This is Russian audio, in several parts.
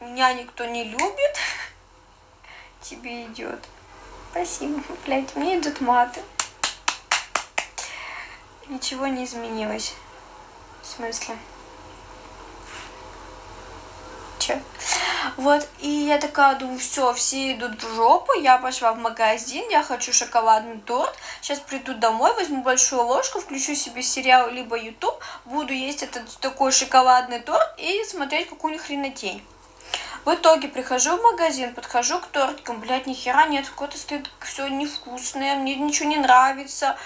меня никто не любит. Тебе идет. Спасибо, блядь, мне идут маты. Ничего не изменилось. В смысле? Че? Вот, и я такая думаю, все, все идут в жопу, я пошла в магазин, я хочу шоколадный торт, сейчас приду домой, возьму большую ложку, включу себе сериал либо YouTube, буду есть этот такой шоколадный торт и смотреть какую-нибудь хренотень. В итоге прихожу в магазин, подхожу к тортикам, блядь, ни хера нет, какое-то стоит все невкусное, мне ничего не нравится.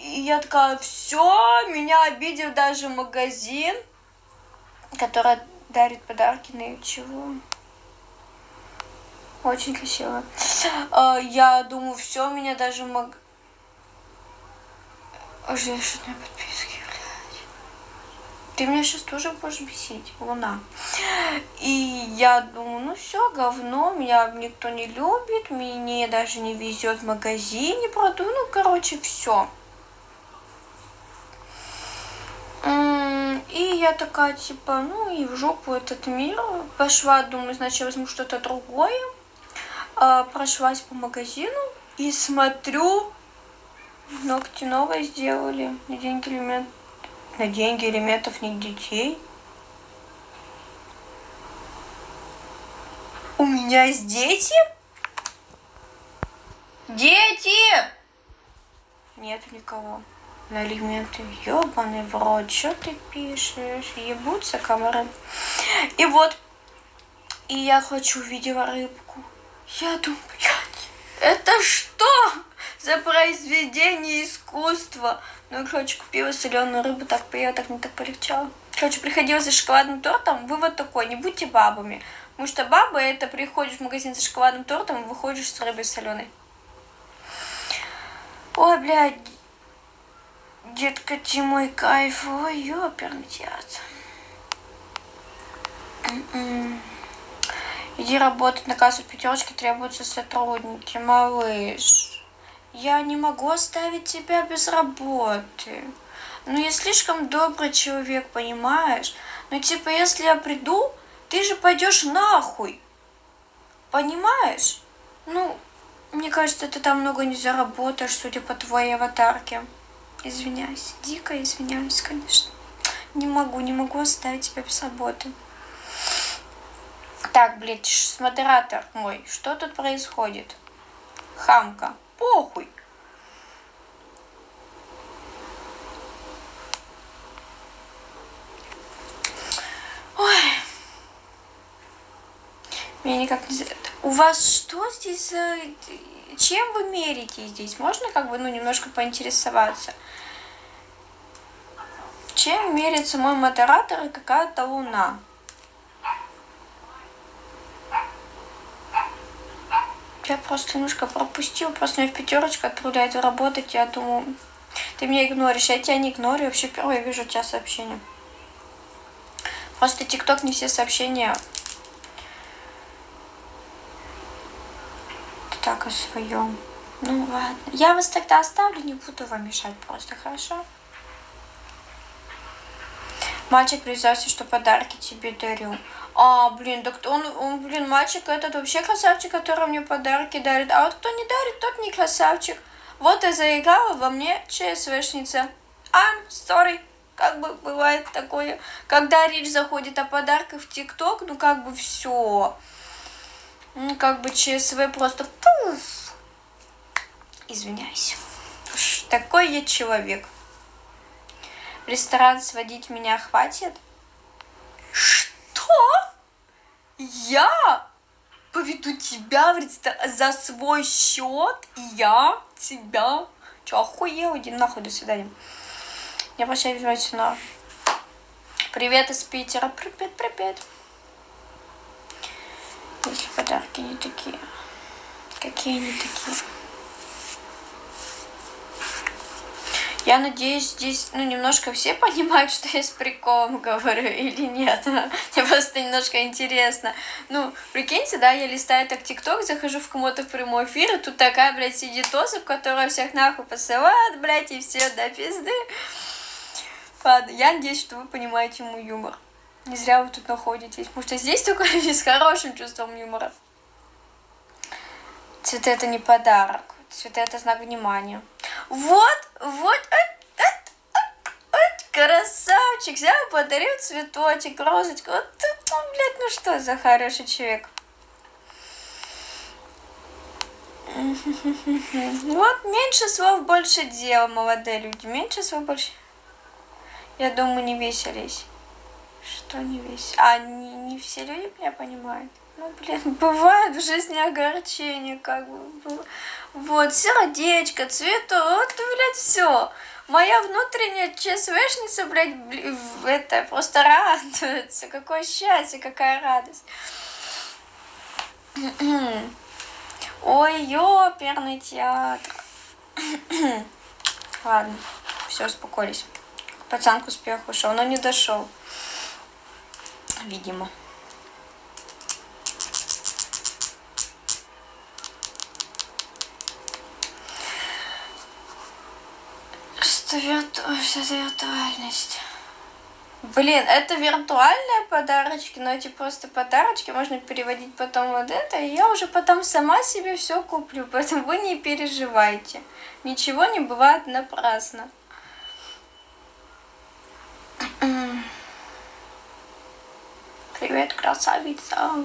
И я такая, все, меня обидел даже магазин, который дарит подарки на чего. Очень красиво. А, я думаю, все, меня даже мог... Ожидательные подписки, блядь. Ты меня сейчас тоже будешь бесить, луна. И я думаю, ну все, говно, меня никто не любит, мне даже не везет в магазине продукт, ну, короче, все. И я такая, типа, ну и в жопу этот мир. Пошла, думаю, значит, возьму что-то другое. А, прошлась по магазину и смотрю, ногти новые сделали деньги элемент, на деньги элементов не детей. У меня есть дети? Дети! Нет никого на элементы. Ёбаный в рот, что ты пишешь? Ебутся комары. И вот, и я хочу, видела рыбку. Я думаю, блядь, это что за произведение искусства? Ну, и, короче, купила соленую рыбу, так поела, так не так полегчало. Короче, приходила за шоколадным тортом. Вывод такой, не будьте бабами. Потому что бабы это приходишь в магазин за шоколадным тортом выходишь с рыбой соленой. Ой, блядь, Детка, ты мой кайф. Ой, ёперный театр. Иди работать на кассу пятерочки, требуются сотрудники, малыш. Я не могу оставить тебя без работы. Ну, я слишком добрый человек, понимаешь? Ну, типа, если я приду, ты же пойдешь нахуй. Понимаешь? Ну, мне кажется, ты там много не заработаешь, судя по твоей аватарке. Извиняюсь, дико извиняюсь, конечно. Не могу, не могу оставить тебя без работы. Так, блядь, модератор мой, что тут происходит? Хамка, похуй. Ой. Меня никак не... У вас что здесь чем вы мерите здесь? Можно как бы, ну, немножко поинтересоваться? Чем мерится мой модератор и какая-то луна? Я просто немножко пропустил, просто меня в пятерочку отправляют работать, я думаю, ты меня игноришь, я тебя не игнорю, вообще впервые вижу у тебя сообщения. Просто ТикТок не все сообщения так о своем. Ну ладно. Я вас тогда оставлю, не буду вам мешать просто, хорошо? Мальчик признался, что подарки тебе дарю. А, блин, так он, он, блин, мальчик этот вообще красавчик, который мне подарки дарит. А вот кто не дарит, тот не красавчик. Вот и заиграла во мне ЧСВшница. I'm sorry. Как бы бывает такое, когда речь заходит о подарках в ТикТок, ну как бы все. Ну, как бы ЧСВ просто... Извиняюсь. Уж такой я человек. В ресторан сводить меня хватит? Что? Я поведу тебя в ресторан за свой счет? Я тебя? Че, охуел? Иди нахуй, до свидания. Я прощаюсь, на. Привет из Питера. Привет, привет если подарки не такие. Какие они такие? Я надеюсь, здесь, ну, немножко все понимают, что я с приколом говорю или нет. Мне просто немножко интересно. Ну, прикиньте, да, я листаю так ТикТок, захожу в кому-то в прямой эфир, и тут такая, блядь, сидит особь, которая всех нахуй посылает, блядь, и все до пизды. Ладно, я надеюсь, что вы понимаете мой юмор. Не зря вы тут находитесь. Потому что здесь только с хорошим чувством юмора. Цветы это не подарок. Цветы это знак внимания. Вот, вот, красавчик, взял, подарил цветочек, розочку. Вот, ну, блядь, ну что за хороший человек. Вот, меньше слов, больше дел, молодые люди. Меньше слов, больше... Я думаю, не веселись. Что не веселись? А, не, не все люди меня понимают. Ну, блин, бывает в жизни огорчение, как бы. Вот, сердечко, цвету, вот, блядь, все. Моя внутренняя ЧСВшница, блядь, это просто радуется. Какое счастье, какая радость. Ой, ёперный театр. Ладно, все, успокоились. Пацан к успеху ушел, но не дошел. Видимо. Что вирту... За виртуальность? Блин, это виртуальные подарочки, но эти просто подарочки можно переводить потом вот это, и я уже потом сама себе все куплю, поэтому вы не переживайте. Ничего не бывает напрасно. Привет, красавица.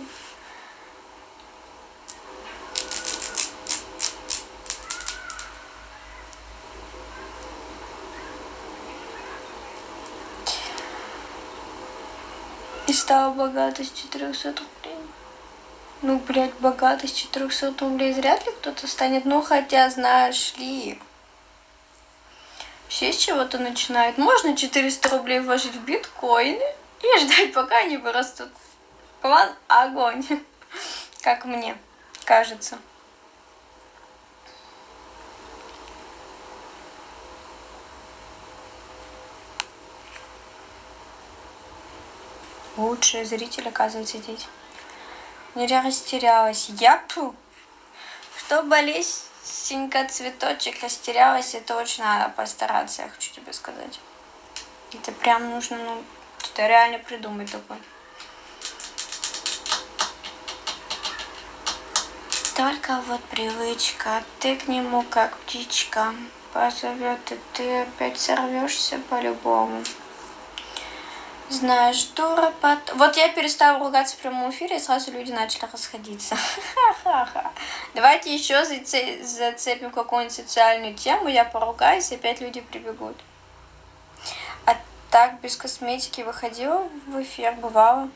И стала богата с 400 рублей. Ну, блядь, богата с 400 рублей вряд ли кто-то станет. Ну, хотя, знаешь ли, все с чего-то начинают. Можно 400 рублей вложить в биткоины и ждать, пока они вырастут. План огонь, как мне кажется. Лучшие зрители, оказывается, здесь. Ну, я растерялась. Я пу. Чтобы лесенька цветочек растерялась, это очень надо постараться, я хочу тебе сказать. Это прям нужно, ну, это реально придумать такое. Только вот привычка, ты к нему как птичка позовет, и ты опять сорвешься по-любому. Знаешь, дура под... Вот я перестала ругаться в прямом эфире, и сразу люди начали расходиться. Давайте еще зацепим какую-нибудь социальную тему, я поругаюсь, и опять люди прибегут. А так без косметики выходила в эфир, бывало.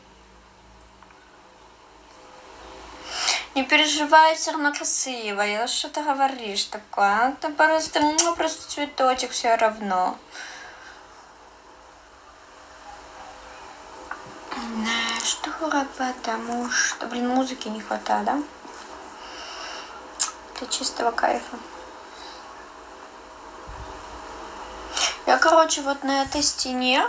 Не переживай, все равно красиво. Что ты говоришь такое? Это просто, ну, просто цветочек все равно. Что потому что, блин, музыки не хватает, да? Для чистого кайфа. Я, короче, вот на этой стене,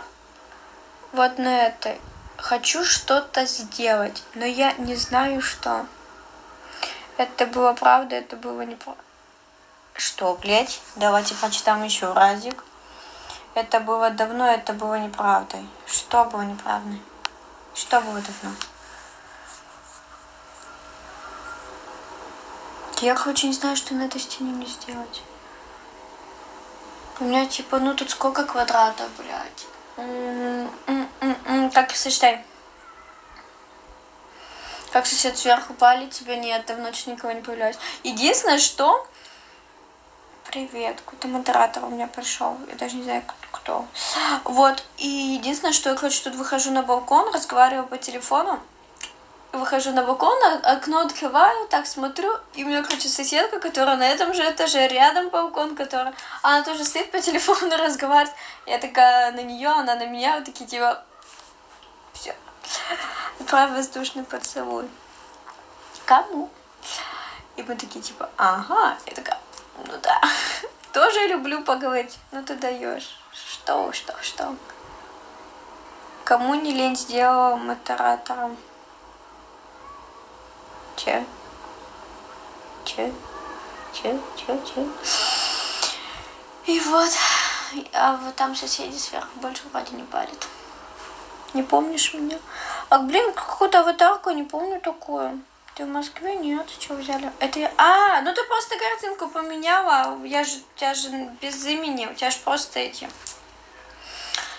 вот на этой, хочу что-то сделать, но я не знаю, что. Это было правда, это было неправда. Что, блядь? Давайте почитаем еще разик. Это было давно, это было неправдой. Что было неправдой? Что было давно? Я, короче, не знаю, что на этой стене мне сделать. У меня, типа, ну тут сколько квадратов, блядь. Так, сочетай. Как сосед сверху палит, тебя нет, давно ночь никого не появляюсь. Единственное, что... Привет, какой-то модератор у меня пришел. Я даже не знаю, кто. Вот, и единственное, что я, короче, тут выхожу на балкон, разговариваю по телефону. Выхожу на балкон, а, окно открываю, так смотрю, и у меня, короче, соседка, которая на этом же этаже, рядом балкон, которая... Она тоже стоит по телефону, разговаривает. Я такая на нее, она на меня, вот такие, типа... Все. Отправь воздушный поцелуй. Кому? И мы такие, типа, ага. Я такая, ну да. Тоже люблю поговорить. Ну ты даешь. Что, что, что? Кому не лень сделала модератором? Че? Че? Че? Че? Че? И вот, а вот там соседи сверху больше вроде не парят. Не помнишь меня? А, блин, какую-то аватарку, не помню такую. Ты в Москве? Нет, что взяли? Это я... А, ну ты просто картинку поменяла. Я же, у тебя же без имени, у тебя же просто эти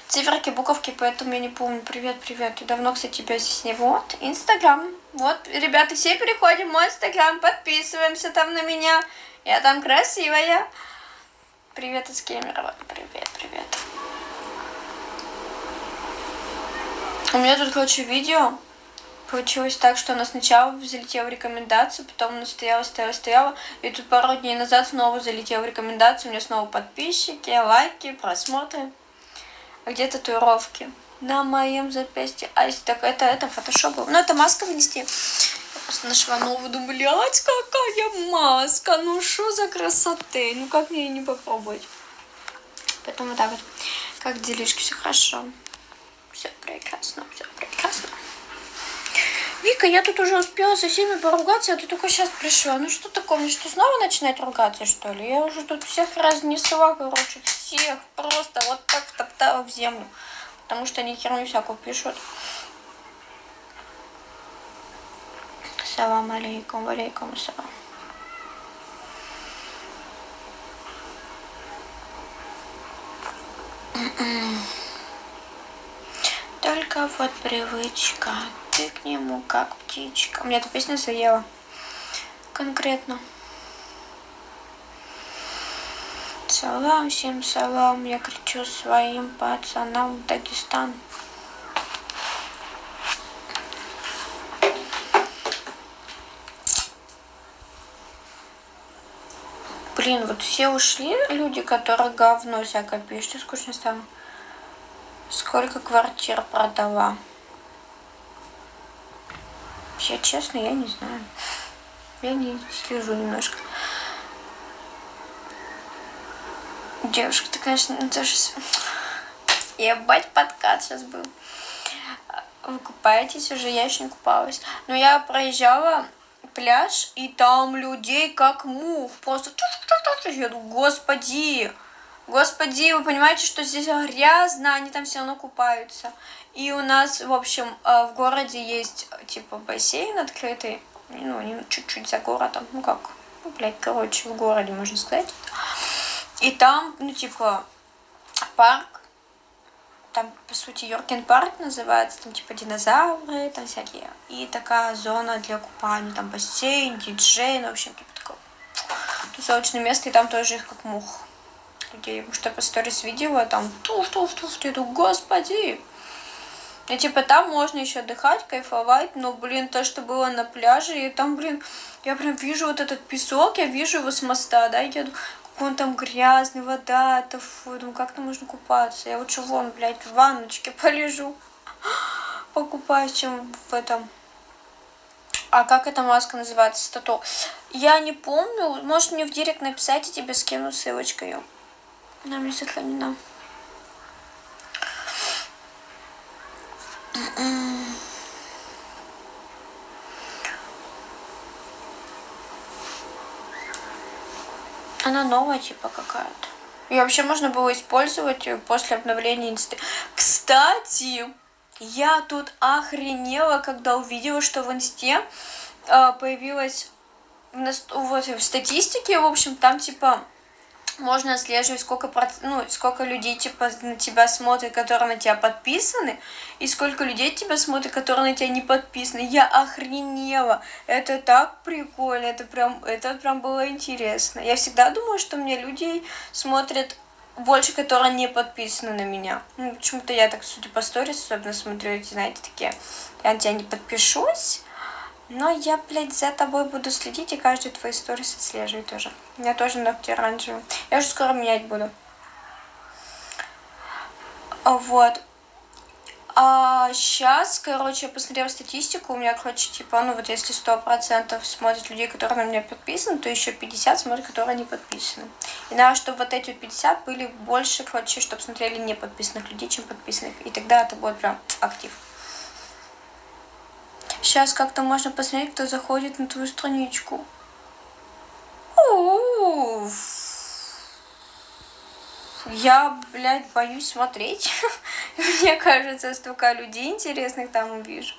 циферки, буковки, поэтому я не помню. Привет, привет. И давно, кстати, тебя здесь не... Вот, Инстаграм. Вот, ребята, все переходим в мой Инстаграм, подписываемся там на меня. Я там красивая. Привет из Кемерово. Привет, привет. У меня тут, короче, видео получилось так, что она сначала залетела в рекомендации, потом она стояла, стояла, стояла, и тут пару дней назад снова залетела в рекомендации, у меня снова подписчики, лайки, просмотры. А где татуировки? На моем запястье. А если так, это, это фотошоп. Ну, это маска внести. Я просто нашла новую, думаю, блядь, какая маска, ну что за красоты, ну как мне ее не попробовать? Поэтому вот так вот, как делишки, все хорошо. Все прекрасно, все прекрасно. Вика, я тут уже успела со всеми поругаться, а ты только сейчас пришла. Ну что такое, мне что, снова начинать ругаться, что ли? Я уже тут всех разнесла, короче, всех просто вот так втоптала в землю. Потому что они херню всякую пишут. Салам алейкум, валейкум салам. Только вот привычка, ты к нему как птичка. У меня эта песня заела. Конкретно. Салам, всем салам, я кричу своим пацанам Дагестан. Блин, вот все ушли, люди, которые говно всякое пишут, скучно стало. Сколько квартир продала? Я честно, я не знаю. Я не слежу немножко. Девушка, ты, конечно, ну, тоже... Ебать, подкат сейчас был. Вы купаетесь уже? Я еще не купалась. Но я проезжала пляж, и там людей как мух. Просто... Я думаю, господи, Господи, вы понимаете, что здесь грязно, они там все равно купаются. И у нас, в общем, э, в городе есть, типа, бассейн открытый, ну, чуть-чуть за городом, ну как, ну, блядь, короче, в городе, можно сказать. И там, ну, типа, парк, там, по сути, Йоркен парк называется, там, типа, динозавры, там всякие. И такая зона для купания, там, бассейн, диджей, ну, в общем, типа, такое тусовочное место, и там тоже их как мух людей. Потому что я по сторис видела, там туф-туф-туф, я думаю, господи. И типа там можно еще отдыхать, кайфовать, но, блин, то, что было на пляже, и там, блин, я прям вижу вот этот песок, я вижу его с моста, да, я думаю, как он там грязный, вода, это фу, думаю, как там можно купаться? Я лучше вон, блядь, в ванночке полежу, покупаюсь, чем в этом. А как эта маска называется, тату? Я не помню, может мне в директ написать, и тебе скину ссылочку ее. Она мне сохранена. Она новая, типа, какая-то. И вообще можно было использовать после обновления инсты. Кстати, я тут охренела, когда увидела, что в инсте э, появилась в, вот, в статистике, в общем, там типа можно отслеживать, сколько, ну, сколько людей типа, на тебя смотрят, которые на тебя подписаны, и сколько людей тебя смотрят, которые на тебя не подписаны. Я охренела. Это так прикольно, это прям, это прям было интересно. Я всегда думала, что мне люди смотрят больше, которые не подписаны на меня. Ну, почему-то я так, судя по сторис, особенно смотрю эти, знаете, такие, я на тебя не подпишусь, но я, блядь, за тобой буду следить и каждый твой сторис отслеживать тоже. У меня тоже ногти оранжевые. Я уже скоро менять буду. Вот. А сейчас, короче, я посмотрела статистику, у меня, короче, типа, ну вот если сто процентов смотрят людей, которые на меня подписаны, то еще 50 смотрят, которые не подписаны. И надо, чтобы вот эти 50 были больше, короче, чтобы смотрели не подписанных людей, чем подписанных. И тогда это будет прям актив. Сейчас как-то можно посмотреть, кто заходит на твою страничку. Я, блядь, боюсь смотреть. Мне кажется, столько людей интересных там увижу.